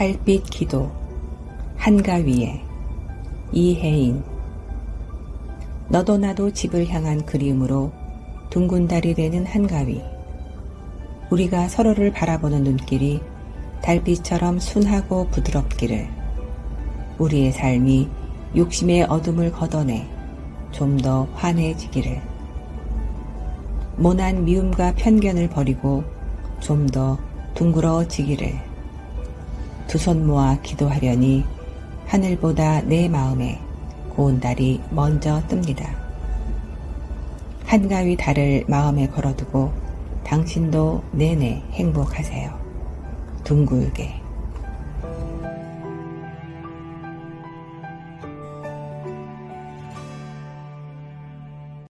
달빛 기도 한가위에 이혜인. 너도 나도 집을 향한 그리움으로 둥근 달이 되는 한가위. 우리가 서로를 바라보는 눈길이 달빛처럼 순하고 부드럽기를. 우리의 삶이 욕심의 어둠을 걷어내 좀 더 환해지기를. 모난 미움과 편견을 버리고 좀 더 둥그러지기를 두 손 모아 기도하려니 하늘보다 내 마음에 고운 달이 먼저 뜹니다. 한가위 달을 마음에 걸어두고 당신도 내내 행복하세요. 둥글게.